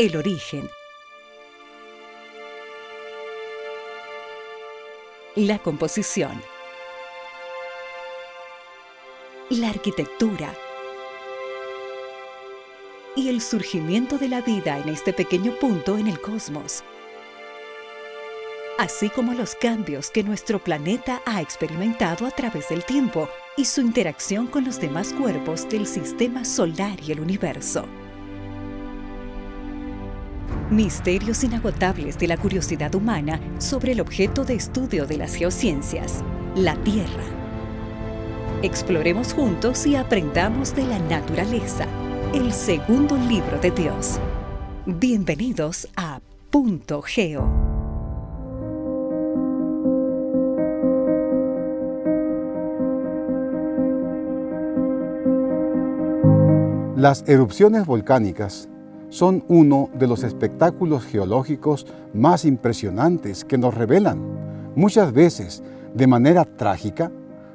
el origen, la composición, la arquitectura. Y el surgimiento de la vida en este pequeño punto en el cosmos, así como los cambios que nuestro planeta ha experimentado a través del tiempo y su interacción con los demás cuerpos del sistema solar y el universo. Misterios inagotables de la curiosidad humana sobre el objeto de estudio de las geociencias, la Tierra. Exploremos juntos y aprendamos de la naturaleza, el segundo libro de Dios. Bienvenidos a Punto Geo. Las erupciones volcánicas son uno de los espectáculos geológicos más impresionantes que nos revelan, muchas veces de manera trágica,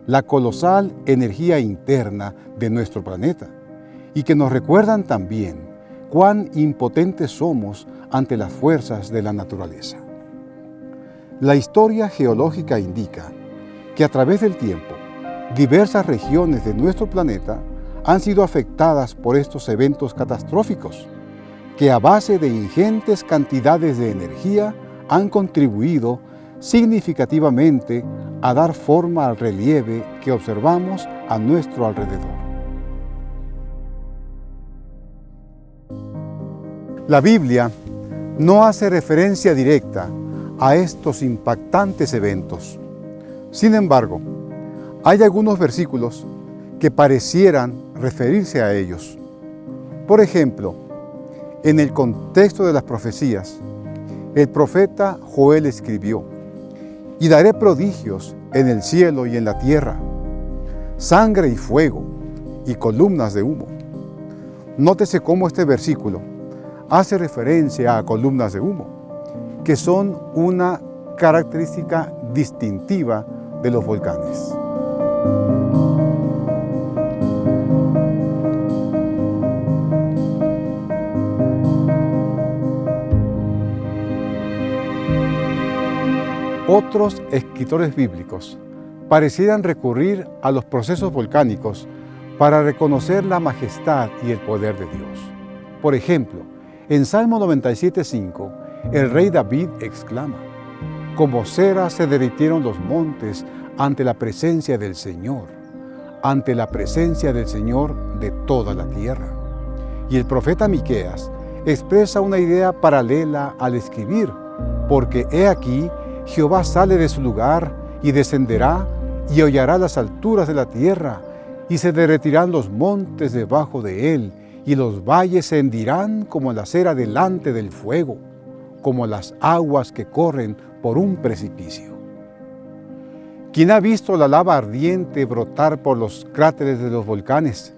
la colosal energía interna de nuestro planeta y que nos recuerdan también cuán impotentes somos ante las fuerzas de la naturaleza. La historia geológica indica que a través del tiempo, diversas regiones de nuestro planeta han sido afectadas por estos eventos catastróficos, que a base de ingentes cantidades de energía han contribuido significativamente a dar forma al relieve que observamos a nuestro alrededor. La Biblia no hace referencia directa a estos impactantes eventos. Sin embargo, hay algunos versículos que parecieran referirse a ellos. Por ejemplo, en el contexto de las profecías, el profeta Joel escribió, y daré prodigios en el cielo y en la tierra, sangre y fuego y columnas de humo. Nótese cómo este versículo hace referencia a columnas de humo, que son una característica distintiva de los volcanes. Otros escritores bíblicos parecieran recurrir a los procesos volcánicos para reconocer la majestad y el poder de Dios. Por ejemplo, en Salmo 97.5, el rey David exclama, Como cera se derritieron los montes ante la presencia del Señor, ante la presencia del Señor de toda la tierra. Y el profeta Miqueas expresa una idea paralela al escribir, porque he aquí Jehová sale de su lugar y descenderá y hollará las alturas de la tierra y se derretirán los montes debajo de él y los valles se hendirán como la cera delante del fuego, como las aguas que corren por un precipicio. ¿Quién ha visto la lava ardiente brotar por los cráteres de los volcanes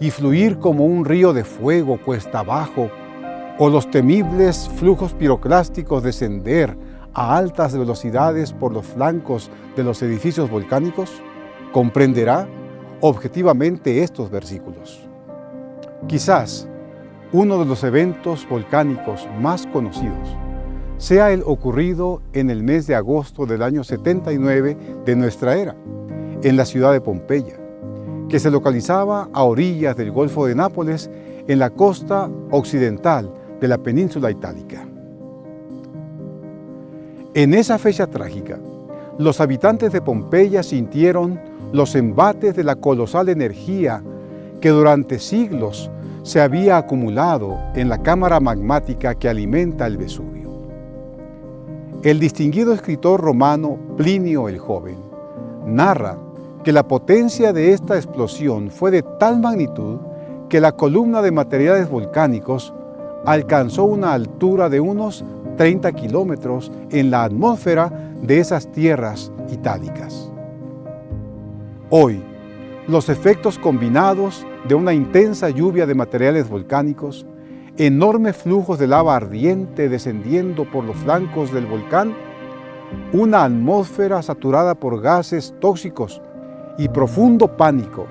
y fluir como un río de fuego cuesta abajo, o los temibles flujos piroclásticos descender a altas velocidades por los flancos de los edificios volcánicos, comprenderá objetivamente estos versículos. Quizás uno de los eventos volcánicos más conocidos sea el ocurrido en el mes de agosto del año 79 de nuestra era, en la ciudad de Pompeya, que se localizaba a orillas del Golfo de Nápoles en la costa occidental de la península itálica. En esa fecha trágica, los habitantes de Pompeya sintieron los embates de la colosal energía que durante siglos se había acumulado en la cámara magmática que alimenta el Vesubio. El distinguido escritor romano Plinio el Joven narra que la potencia de esta explosión fue de tal magnitud que la columna de materiales volcánicos alcanzó una altura de unos 30 kilómetros en la atmósfera de esas tierras itálicas. Hoy, los efectos combinados de una intensa lluvia de materiales volcánicos, enormes flujos de lava ardiente descendiendo por los flancos del volcán, una atmósfera saturada por gases tóxicos y profundo pánico,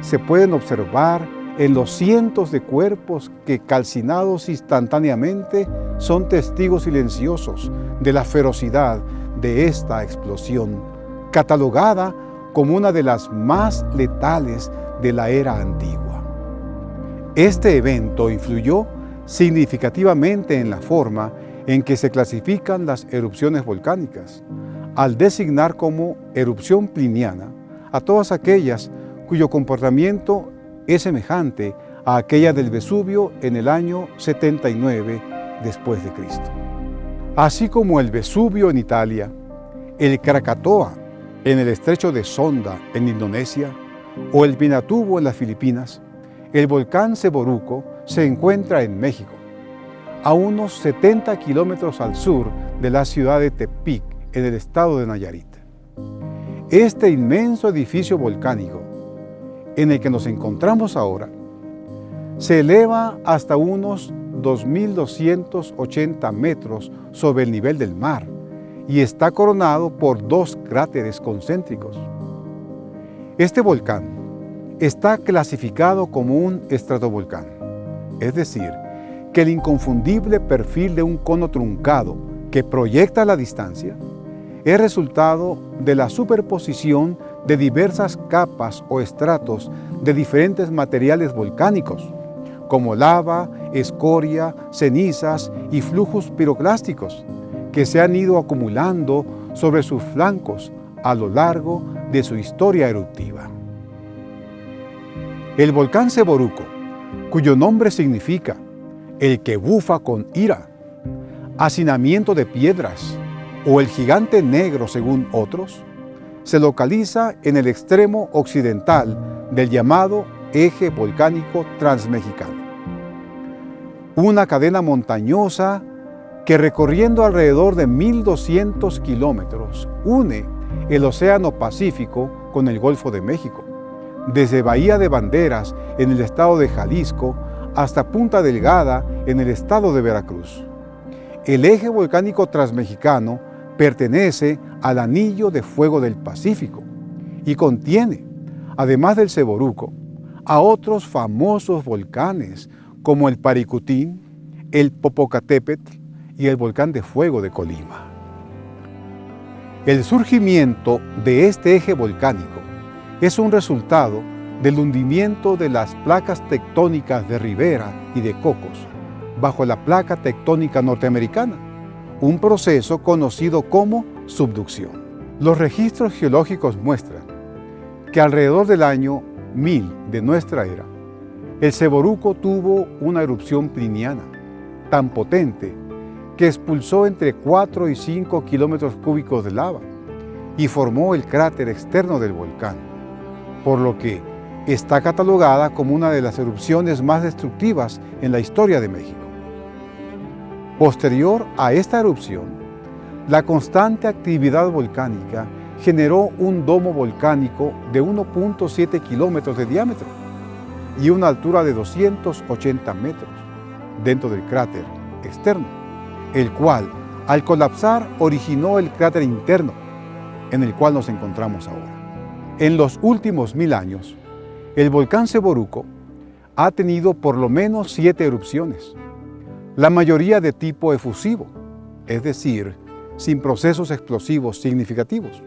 se pueden observar en los cientos de cuerpos que calcinados instantáneamente son testigos silenciosos de la ferocidad de esta explosión, catalogada como una de las más letales de la era antigua. Este evento influyó significativamente en la forma en que se clasifican las erupciones volcánicas, al designar como erupción pliniana a todas aquellas cuyo comportamiento es semejante a aquella del Vesubio en el año 79 después de Cristo. Así como el Vesubio en Italia, el Krakatoa en el estrecho de Sonda en Indonesia o el Pinatubo en las Filipinas, el volcán Ceboruco se encuentra en México, a unos 70 kilómetros al sur de la ciudad de Tepic, en el estado de Nayarit. Este inmenso edificio volcánico en el que nos encontramos ahora se eleva hasta unos 2.280 metros sobre el nivel del mar y está coronado por dos cráteres concéntricos. Este volcán está clasificado como un estratovolcán, es decir, que el inconfundible perfil de un cono truncado que proyecta la distancia es resultado de la superposición de diversas capas o estratos de diferentes materiales volcánicos, como lava, escoria, cenizas y flujos piroclásticos, que se han ido acumulando sobre sus flancos a lo largo de su historia eruptiva. El volcán Ceboruco, cuyo nombre significa el que bufa con ira, hacinamiento de piedras o el gigante negro según otros, se localiza en el extremo occidental del llamado eje volcánico transmexicano. Una cadena montañosa que recorriendo alrededor de 1.200 kilómetros une el Océano Pacífico con el Golfo de México, desde Bahía de Banderas en el estado de Jalisco hasta Punta Delgada en el estado de Veracruz. El eje volcánico transmexicano pertenece al Anillo de Fuego del Pacífico y contiene, además del Ceboruco, a otros famosos volcanes como el Paricutín, el Popocatépetl y el volcán de fuego de Colima. El surgimiento de este eje volcánico es un resultado del hundimiento de las placas tectónicas de Rivera y de Cocos bajo la placa tectónica norteamericana, un proceso conocido como subducción. Los registros geológicos muestran que alrededor del año 1000 de nuestra era, el Ceboruco tuvo una erupción pliniana tan potente que expulsó entre 4 y 5 kilómetros cúbicos de lava y formó el cráter externo del volcán, por lo que está catalogada como una de las erupciones más destructivas en la historia de México. Posterior a esta erupción, la constante actividad volcánica generó un domo volcánico de 1.7 kilómetros de diámetro y una altura de 280 metros dentro del cráter externo, el cual al colapsar originó el cráter interno en el cual nos encontramos ahora. En los últimos mil años, el volcán Ceboruco ha tenido por lo menos siete erupciones, la mayoría de tipo efusivo, es decir, sin procesos explosivos significativos,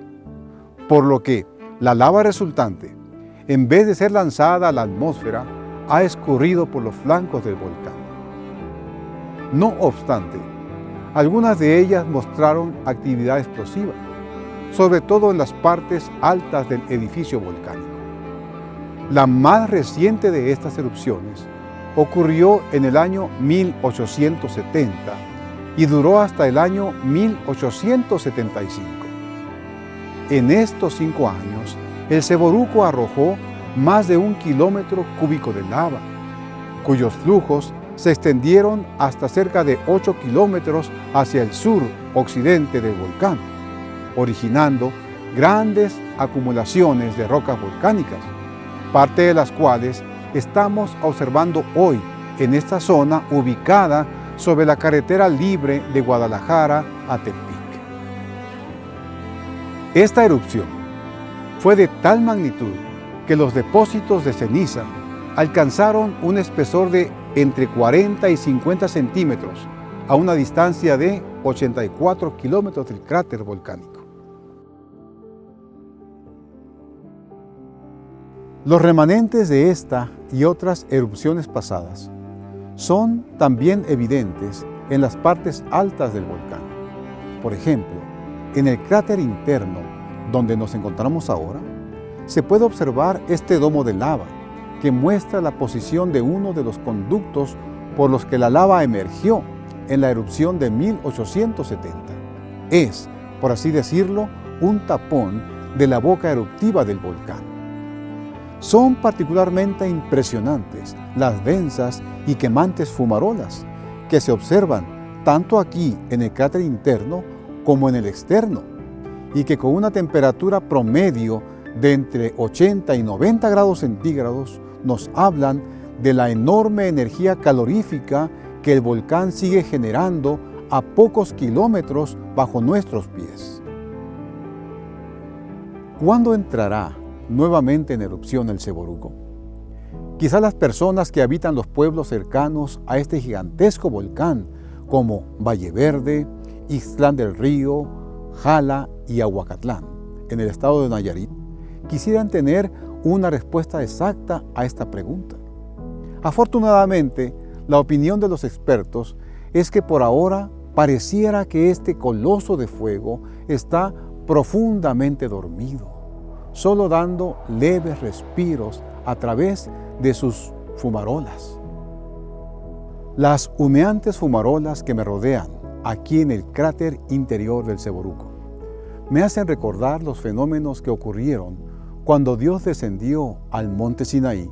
por lo que la lava resultante, en vez de ser lanzada a la atmósfera, ha escurrido por los flancos del volcán. No obstante, algunas de ellas mostraron actividad explosiva, sobre todo en las partes altas del edificio volcánico. La más reciente de estas erupciones ocurrió en el año 1870 y duró hasta el año 1875. En estos cinco años, el Ceboruco arrojó más de un kilómetro cúbico de lava, cuyos flujos se extendieron hasta cerca de 8 kilómetros hacia el sur occidente del volcán, originando grandes acumulaciones de rocas volcánicas parte de las cuales estamos observando hoy en esta zona ubicada sobre la carretera libre de Guadalajara a Tepic. Esta erupción fue de tal magnitud que los depósitos de ceniza alcanzaron un espesor de entre 40 y 50 centímetros a una distancia de 84 kilómetros del cráter volcánico. Los remanentes de esta y otras erupciones pasadas son también evidentes en las partes altas del volcán. Por ejemplo, en el cráter interno donde nos encontramos ahora, se puede observar este domo de lava que muestra la posición de uno de los conductos por los que la lava emergió en la erupción de 1870. Es, por así decirlo, un tapón de la boca eruptiva del volcán. Son particularmente impresionantes las densas y quemantes fumarolas que se observan tanto aquí en el cráter interno como en el externo y que con una temperatura promedio de entre 80 y 90 grados centígrados nos hablan de la enorme energía calorífica que el volcán sigue generando a pocos kilómetros bajo nuestros pies. ¿Cuándo entrará nuevamente en erupción el Ceboruco? Quizá las personas que habitan los pueblos cercanos a este gigantesco volcán, como Valle Verde, Ixtlán del Río, Jala y Aguacatlán, en el estado de Nayarit, quisieran tener una respuesta exacta a esta pregunta. Afortunadamente, la opinión de los expertos es que por ahora pareciera que este coloso de fuego está profundamente dormido, solo dando leves respiros a través de sus fumarolas. Las humeantes fumarolas que me rodean aquí en el cráter interior del Ceboruco me hacen recordar los fenómenos que ocurrieron cuando Dios descendió al monte Sinaí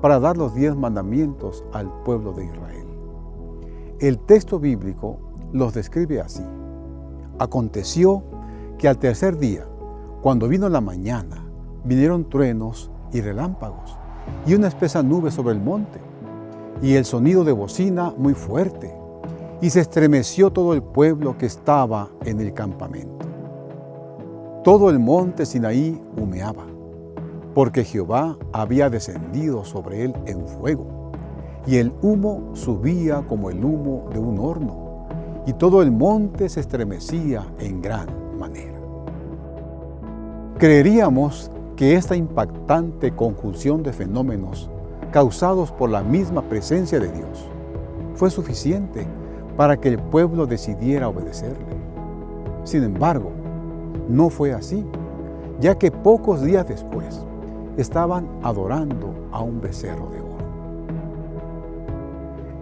para dar los diez mandamientos al pueblo de Israel. El texto bíblico los describe así. Aconteció que al tercer día, cuando vino la mañana, vinieron truenos y relámpagos y una espesa nube sobre el monte y el sonido de bocina muy fuerte y se estremeció todo el pueblo que estaba en el campamento. Todo el monte Sinaí humeaba porque Jehová había descendido sobre él en fuego, y el humo subía como el humo de un horno, y todo el monte se estremecía en gran manera. Creeríamos que esta impactante conjunción de fenómenos causados por la misma presencia de Dios fue suficiente para que el pueblo decidiera obedecerle. Sin embargo, no fue así, ya que pocos días después, estaban adorando a un becerro de oro.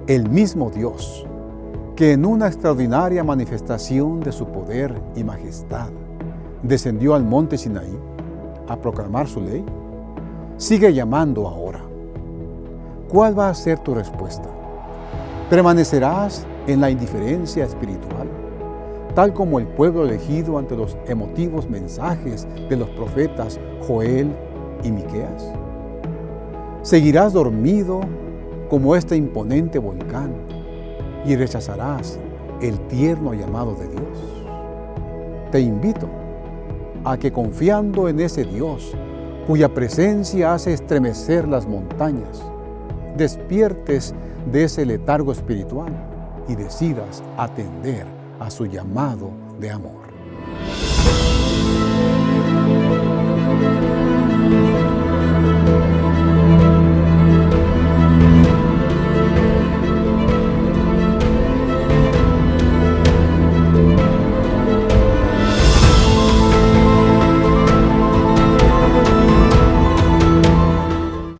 El mismo Dios, que en una extraordinaria manifestación de su poder y majestad descendió al monte Sinaí a proclamar su ley, sigue llamando ahora. ¿Cuál va a ser tu respuesta? ¿Permanecerás en la indiferencia espiritual, tal como el pueblo elegido ante los emotivos mensajes de los profetas Joel y Miqueas? ¿Seguirás dormido como este imponente volcán y rechazarás el tierno llamado de Dios? Te invito a que confiando en ese Dios, cuya presencia hace estremecer las montañas, despiertes de ese letargo espiritual y decidas atender a su llamado de amor.